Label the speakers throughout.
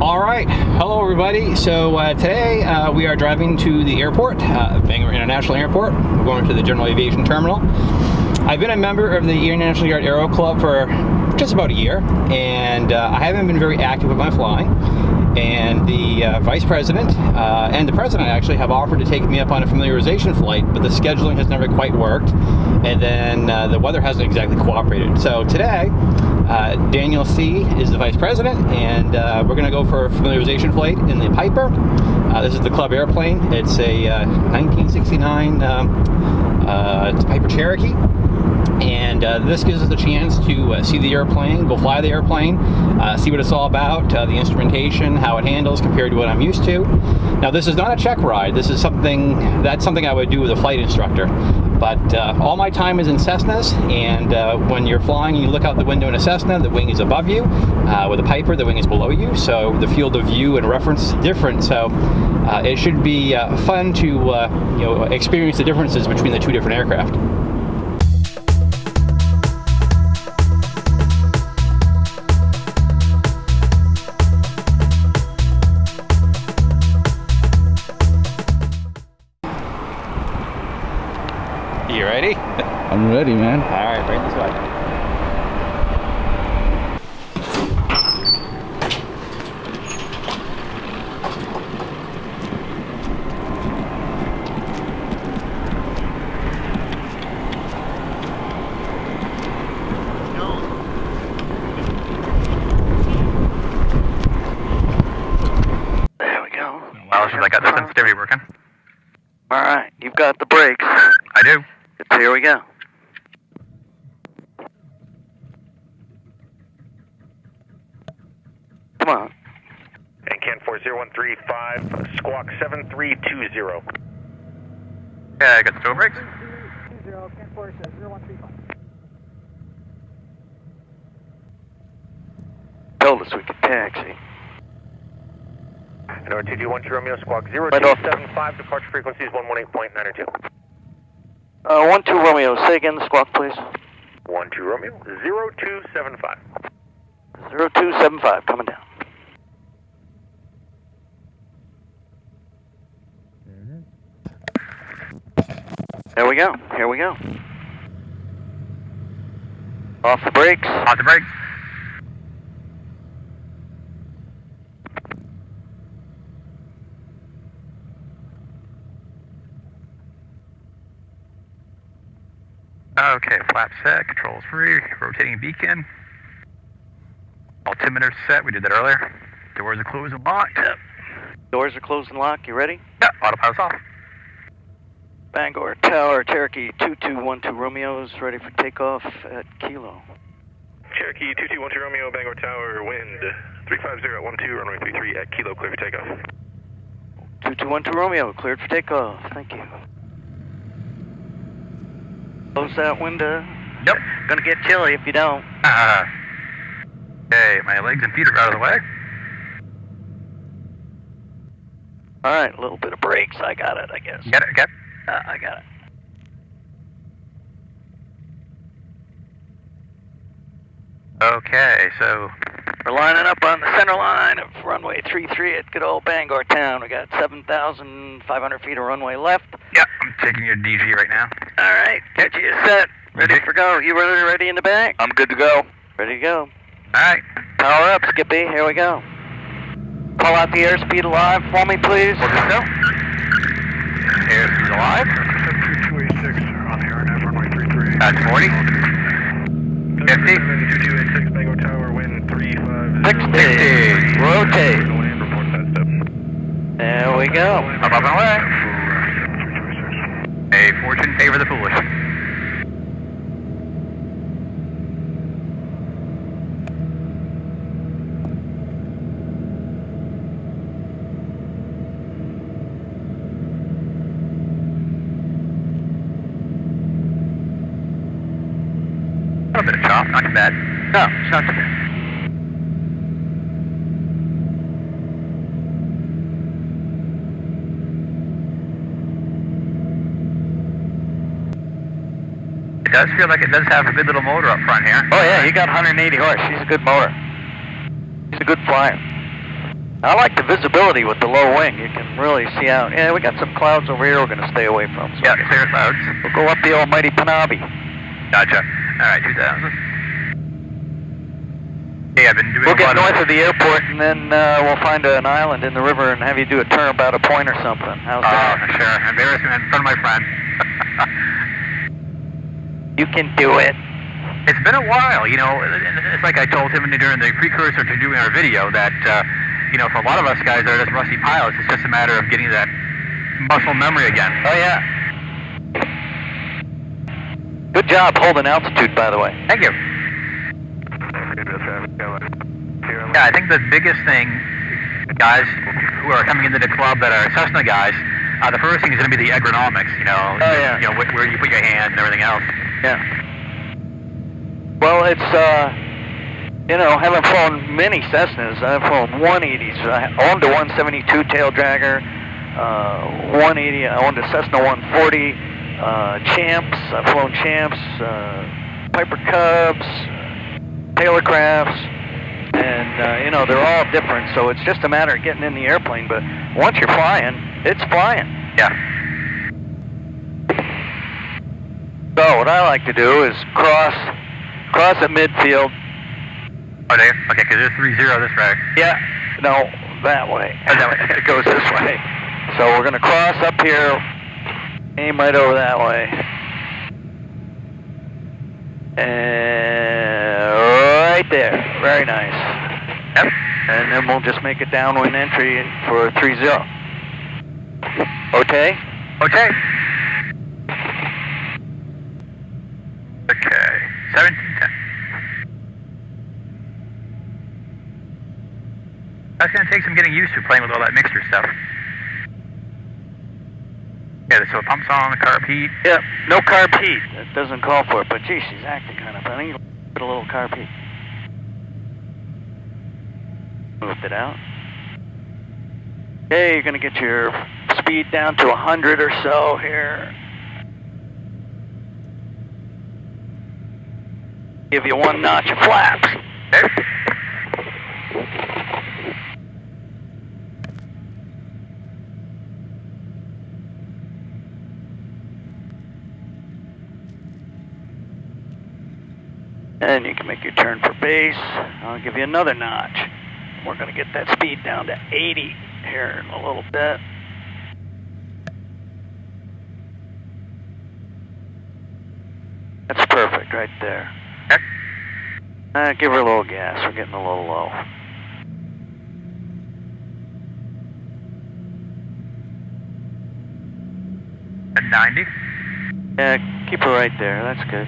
Speaker 1: All right, hello everybody. So uh, today uh, we are driving to the airport, uh, Bangor International Airport. We're going to the General Aviation Terminal. I've been a member of the International Yard Aero Club for just about a year, and uh, I haven't been very active with my flying. And the uh, vice president uh, and the president actually have offered to take me up on a familiarization flight, but the scheduling has never quite worked, and then the weather hasn't exactly cooperated. So today, uh, Daniel C. is the vice president, and uh, we're going to go for a familiarization flight in the Piper. Uh, this is the club airplane. It's a 1969 uh, um, uh, Piper Cherokee and uh, this gives us a chance to uh, see the airplane, go fly the airplane, uh, see what it's all about, the instrumentation, how it handles compared to what I'm used to. Now this is not a check ride, this is something, that's something I would do with a flight instructor. But uh, all my time is in Cessnas, and uh, when you're flying you look out the window in a Cessna, the wing is above you. Uh, with a Piper, the wing is below you, so the field of view and reference is different. So uh, it should be uh, fun to uh, you know experience the differences between the two different aircraft.
Speaker 2: I'm ready, man.
Speaker 1: All right, bring this way.
Speaker 3: There we go.
Speaker 4: Well, should I got the sensitivity working?
Speaker 3: All right, you've got the brakes.
Speaker 4: I do.
Speaker 3: Here we go.
Speaker 5: 0135, squawk 7320.
Speaker 4: Yeah, I got the tow brakes. 20, 10 says 0135.
Speaker 3: Told us we could taxi.
Speaker 5: And our Romeo, squawk 0275, departure frequency is one
Speaker 3: Uh, 1 2 Romeo, say again the squawk, please.
Speaker 5: 1 2 Romeo, 0275.
Speaker 3: 0275, coming down. There we go. Here we go. Off the brakes.
Speaker 4: Off the brakes. Okay, flap set, controls free, rotating beacon. Altimeter set, we did that earlier. Doors are closed and locked.
Speaker 3: Yep. Doors are closed and locked. You ready?
Speaker 4: Yeah, autopilot's off.
Speaker 3: Bangor Tower, Cherokee 2212 Romeo's ready for takeoff at Kilo.
Speaker 5: Cherokee 2212 Romeo, Bangor Tower, wind 350 runway 33 at Kilo, clear for takeoff.
Speaker 3: 2212 Romeo, cleared for takeoff. Thank you. Close that window.
Speaker 4: Yep.
Speaker 3: Gonna get chilly if you don't.
Speaker 4: Uh, okay, my legs and feet are out of the way.
Speaker 3: Alright, a little bit of brakes. I got it, I guess.
Speaker 4: Get it, okay.
Speaker 3: Uh, I got it.
Speaker 4: Okay, so
Speaker 3: We're lining up on the center line of runway 33 at good old Bangor Town. We got 7,500 feet of runway left.
Speaker 4: yeah, I'm taking your DG right now.
Speaker 3: Alright, get you set. Ready
Speaker 4: Okay.
Speaker 3: for go. You ready, ready in the back?
Speaker 4: I'm good to go.
Speaker 3: Ready to go.
Speaker 4: All right,
Speaker 3: Power up, Skippy. Here we go. Call out the airspeed alive for me, please.
Speaker 4: we're good go. Alive.
Speaker 5: 2286 on the RNF, runway 33.
Speaker 4: That's 40. 50.
Speaker 5: 2286 Bangor Tower, wind 350.
Speaker 3: 60. Rotate.
Speaker 5: Land, report that step.
Speaker 3: There we go.
Speaker 4: Up, up, and away. A fortune favor the foolish. A little bit of chop, not too bad.
Speaker 3: No, it's not.
Speaker 4: It does feel like it does have a good little motor up front here.
Speaker 3: Oh yeah, he got 180 horse. He's a good motor. He's a good flyer. I like the visibility with the low wing. You can really see out. Yeah, we got some clouds over here we're going to stay away from. So
Speaker 4: Yeah, clear clouds.
Speaker 3: We'll go up the almighty Panabi.
Speaker 4: Gotcha. All right, 2000. I've been doing
Speaker 3: We'll get north
Speaker 4: of...
Speaker 3: of the airport and then uh, we'll find an island in the river and have you do a turn about a point or something. How's
Speaker 4: Oh,
Speaker 3: that?
Speaker 4: sure. Embarrassment in front of my friend.
Speaker 3: You can do it.
Speaker 4: it's been a while, you know. It's like I told him during the precursor to doing our video that, uh, you know, for a lot of us guys that are just rusty pilots, it's just a matter of getting that muscle memory again.
Speaker 3: Oh yeah. Good job holding altitude, by the way.
Speaker 4: Thank you. Yeah, I think the biggest thing, guys who are coming into the club that are Cessna guys, uh, the first thing is going to be the ergonomics. You know,
Speaker 3: Oh, yeah.
Speaker 4: you know wh- where you put your hands and everything else.
Speaker 3: Yeah. Well, it's uh, you know, I haven't flown many Cessnas. I've flown 180s. I owned a 172 tail dragger, uh, 180. I owned a Cessna 140. Uh, champs. I've flown champs, uh, Piper Cubs, Taylorcrafts, and uh, you know they're all different. So it's just a matter of getting in the airplane. But once you're flying, it's flying.
Speaker 4: Yeah.
Speaker 3: So what I like to do is cross, cross at midfield.
Speaker 4: Oh, okay, because there's three zero this way.
Speaker 3: Yeah, no, that way.
Speaker 4: Oh, that way.
Speaker 3: it goes this way. So we're gonna cross up here, aim right over that way, and there. Very nice.
Speaker 4: Yep.
Speaker 3: And then we'll just make a downwind entry for three zero. Okay.
Speaker 4: Okay. Okay. Seventeen ten. That's gonna take some getting used to playing with all that mixture stuff. Yeah, so pumps on, carb heat.
Speaker 3: Yep. No carb heat. It doesn't call for it, but gee, she's acting kind of funny. Put a little carb heat. Moved it out. Okay, you're gonna get your speed down to 100 or so here. Give you one notch of flaps. And you can make your turn for base. I'll give you another notch. We're going to get that speed down to 80 here in a little bit. That's perfect right there. Uh, give her a little gas. We're getting a little low.
Speaker 4: At ninety.
Speaker 3: Yeah, keep her right there. That's good.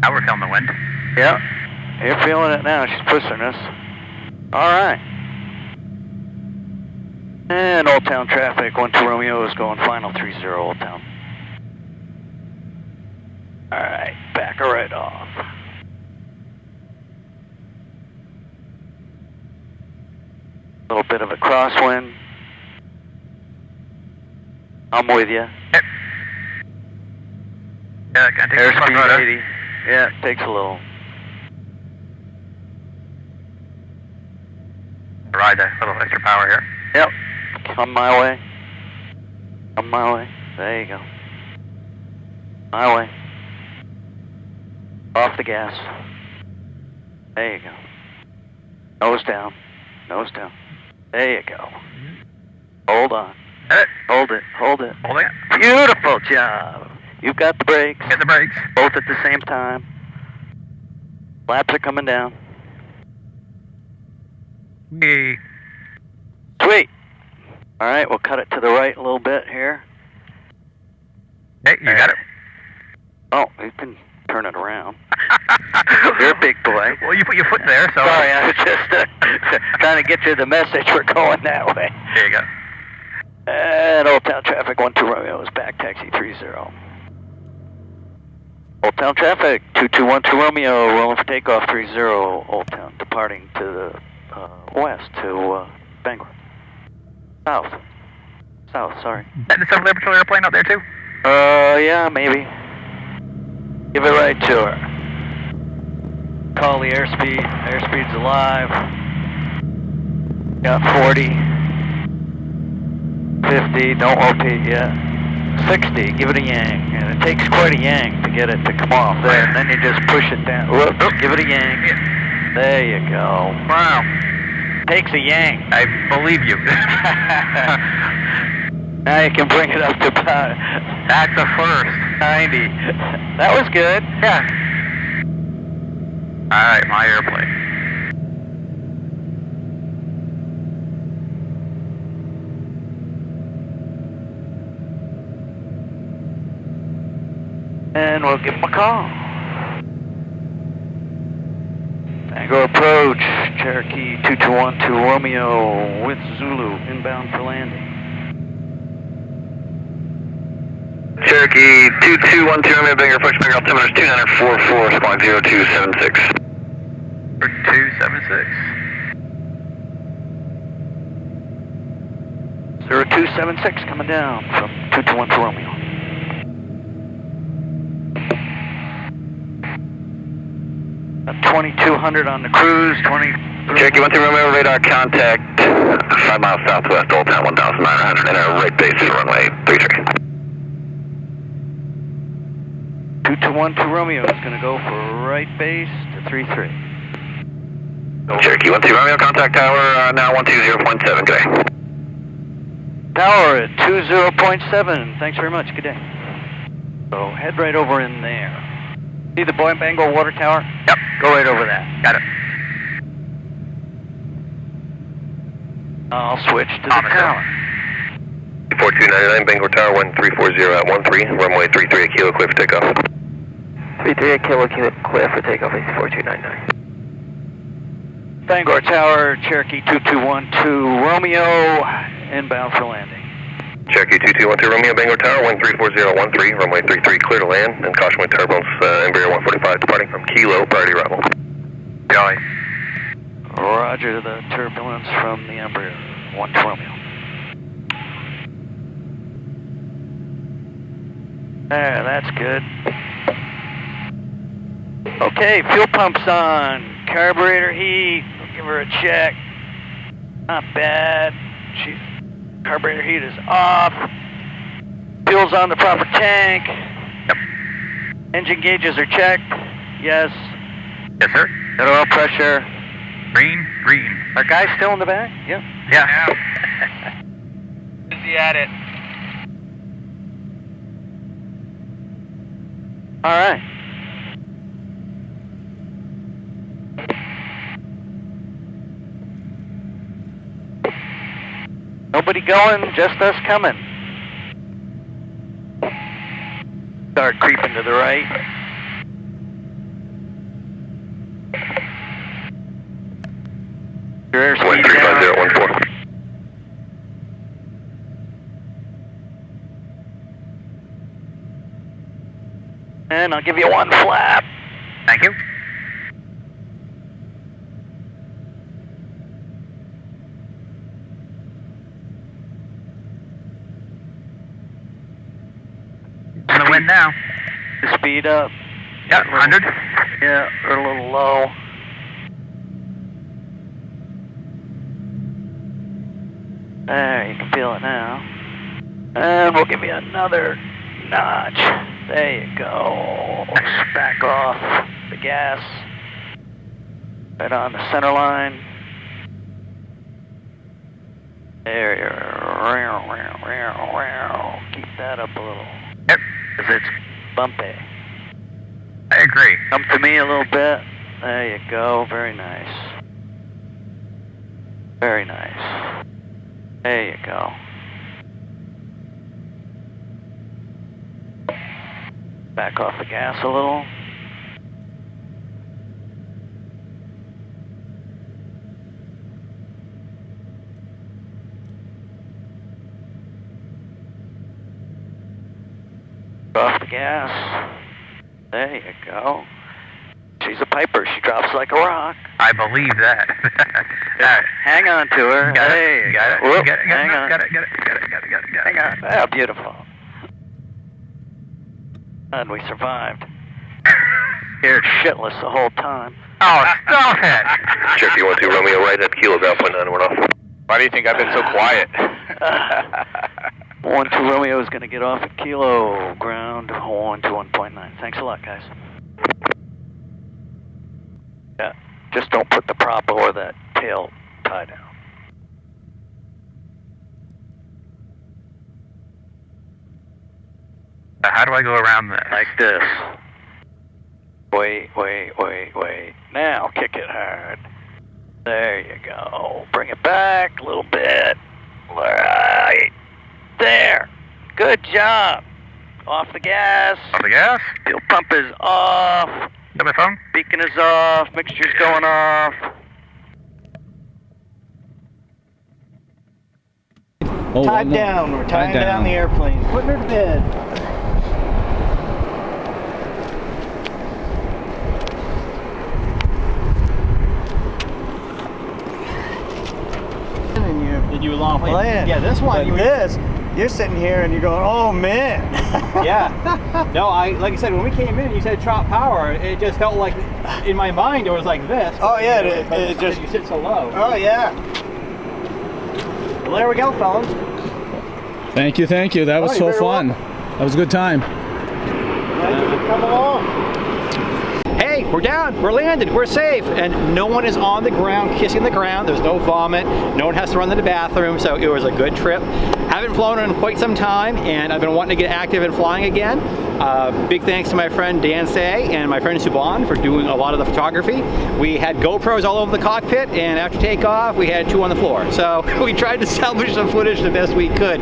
Speaker 4: Now we're feeling the wind.
Speaker 3: Yep. You're feeling it now. She's pushing us. All right. And Old Town traffic. 1 to Romeo is going final 3 0 Old Town. All right. Back her right off. A little bit of a crosswind. I'm with you.
Speaker 4: Yep. Yeah, can I
Speaker 3: Airspeed 80. Yeah, it takes a little.
Speaker 4: Ride that little extra power here.
Speaker 3: Yep. Come my way. Come my way. There you go. My way. Off the gas. There you go. Nose down. Nose down. There you go. Mm-hmm. Hold on.
Speaker 4: Hit it.
Speaker 3: Hold it. Hold it.
Speaker 4: Holding it.
Speaker 3: Beautiful job. You've got the brakes.
Speaker 4: Get the brakes.
Speaker 3: Both at the same time. Flaps are coming down.
Speaker 4: We.
Speaker 3: Sweet. All right, we'll cut it to the right a little bit here.
Speaker 4: Hey, you got it.
Speaker 3: Oh, you can turn it around. You're a big boy.
Speaker 4: Well, you put your foot there, so.
Speaker 3: Sorry, I was just uh, trying to get you the message. We're going that way.
Speaker 4: There you go.
Speaker 3: And Old Town Traffic 1 2 Romeo is back, taxi 30. Old Town Traffic 2212 Romeo, rolling for takeoff 30. Old Town, departing to the uh, west to uh, Bangor. South. South, sorry.
Speaker 4: Is that the 7 Patrol airplane out there too?
Speaker 3: Uh, yeah, maybe. Give it right to her. Call the airspeed. Airspeed's alive. Got 40. 50, don't OP yet. 60, give it a yang. It takes quite a yang to get it to come off there. And then you just push it down. Whoops, give it a yang. There you go.
Speaker 4: Wow.
Speaker 3: Takes a yang.
Speaker 4: I believe you.
Speaker 3: Now you can bring it up to about
Speaker 4: That's a first.
Speaker 3: 90. That was good.
Speaker 4: Yeah. All right, my airplane.
Speaker 3: And we'll give him a call. Tango approach, Cherokee 2212 Romeo with Zulu, inbound for landing.
Speaker 5: Cherokee 2212 Romeo Bangor, approach Bangor, altimeter 2944, squawk 0276.
Speaker 4: For 276.
Speaker 3: 0276 coming down from 2212 Romeo. Uh, 2200 on the cruise, 20.
Speaker 5: Cherokee 13 Romeo, radar contact, 5 miles southwest, Old Town 1900, and enter right base for runway 33.
Speaker 3: 2212 Romeo is going to go for right base to 33.
Speaker 5: Cherokee 12 Romeo, contact tower, uh, now 120.7, good day.
Speaker 3: Tower at 20.7. Thanks very much. Good day. So head right over in there. See the Boy Bangor water tower?
Speaker 4: Yep.
Speaker 3: Go right over that.
Speaker 4: Got it.
Speaker 3: I'll switch to the
Speaker 4: Thomas,
Speaker 3: tower.
Speaker 5: 4299 Bangor Tower 1340 at 13, runway 33 at Kilo, clear for takeoff.
Speaker 2: 33 at Kilo, Kilo, clear for takeoff, 4299.
Speaker 3: Bangor Tower, Cherokee 2212 Romeo, inbound for landing.
Speaker 5: Cherokee 2212 Romeo, Bangor Tower 1340 runway 33, clear to land, and caution with turbulence, uh, Embraer 145 departing from Kilo, priority arrival.
Speaker 4: Jolly.
Speaker 3: Roger the turbulence from the Embraer 1 Romeo. There, that's good. Okay, fuel pump's on. Carburetor heat. We'll give her a check. Not bad. She, carburetor heat is off. Fuel's on the proper tank.
Speaker 4: Yep.
Speaker 3: Engine gauges are checked. Yes.
Speaker 4: Yes, sir.
Speaker 3: Got oil pressure.
Speaker 4: Green, green.
Speaker 3: Our guy still in the back? Yep.
Speaker 4: Yeah.
Speaker 3: Busy at it. All right. Nobody going, just us coming. Start creeping to the right. Your airspeed down.
Speaker 5: 135014.
Speaker 3: And I'll give you one flap.
Speaker 4: Thank you. On the.
Speaker 3: Speed up.
Speaker 4: Yeah, 100.
Speaker 3: Yeah, we're a little low. There, you can feel it now. And we'll give you another notch. There you go. Back off the gas. Right on the center line. There you Keep that up a little. Because it's bumpy.
Speaker 4: I agree.
Speaker 3: Come to me a little bit. There you go. Very nice. Very nice. There you go. Back off the gas a little. Off the gas. There you go. She's a piper. She drops like a rock.
Speaker 4: I believe that. All right.
Speaker 3: Hang on to her.
Speaker 4: Got
Speaker 3: there
Speaker 4: it.
Speaker 3: you
Speaker 4: Got it.
Speaker 3: go. Whoop,
Speaker 4: Got it. Got
Speaker 3: hang
Speaker 4: it.
Speaker 3: on.
Speaker 4: Got it. Got it. Got it. Got it. Got it. Got it.
Speaker 3: God, yeah, beautiful. And we survived. Scared shitless the whole time.
Speaker 4: Oh, stop it!
Speaker 5: Cherokee 12 Romeo right at Kilo Ground Point 9, we're off.
Speaker 6: Why do you think I've been so quiet?
Speaker 3: One two Romeo is going to get off at Kilo ground one to one point nine. Thanks a lot, guys. Yeah, just don't put the prop or that tail tie down.
Speaker 4: How do I go around this?
Speaker 3: Like this. Wait, wait, wait, wait. Now kick it hard. There you go. Bring it back a little bit. Right. There. Good job. Off the gas.
Speaker 4: Off the gas?
Speaker 3: Fuel pump is off.
Speaker 4: Got my phone?
Speaker 3: Beacon is off. Mixture's going off.
Speaker 7: Oh,
Speaker 8: Tied
Speaker 7: no.
Speaker 8: down. We're
Speaker 7: Tied
Speaker 8: tying down.
Speaker 7: down.
Speaker 8: the airplane. Putting her to bed. And you're
Speaker 1: Did you long plane?
Speaker 8: playing.
Speaker 1: Yeah, this one.
Speaker 8: But
Speaker 1: you were-
Speaker 8: this, you're sitting here and you're going, oh man.
Speaker 1: yeah. No, I like I said when we came in, you said chop power. It just felt like in my mind it was like this.
Speaker 8: Oh, yeah, it-
Speaker 1: But
Speaker 8: it just-
Speaker 1: you sit so low.
Speaker 8: oh yeah. Well, there we go, fellas.
Speaker 7: Thank you, thank you. That was
Speaker 8: Oh,
Speaker 7: so
Speaker 8: you're very
Speaker 7: fun. That was a good time.
Speaker 8: Thank you for coming along.
Speaker 1: Hey, we're down, we're landed, we're safe, and no one is on the ground kissing the ground. There's no vomit, no one has to run to the bathroom, so it was a good trip. Haven't flown in quite some time, and I've been wanting to get active in flying again. Uh, big thanks to my friend Dan Say and my friend Suban for doing a lot of the photography. We had GoPros all over the cockpit, and after takeoff, we had two on the floor. So we tried to salvage some footage the best we could.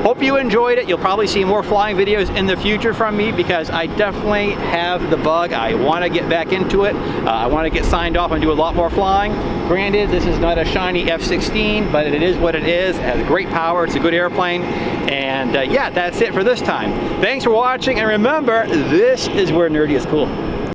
Speaker 1: Hope you enjoyed it. You'll probably see more flying videos in the future from me because I definitely have the bug. I want to get back into it. Uh, I want to get signed off and do a lot more flying. Granted, this is not a shiny F-16, but it is what it is. It has great power. It's a good airplane. And uh, yeah, that's it for this time. Thanks for watching, and remember, this is where nerdy is cool.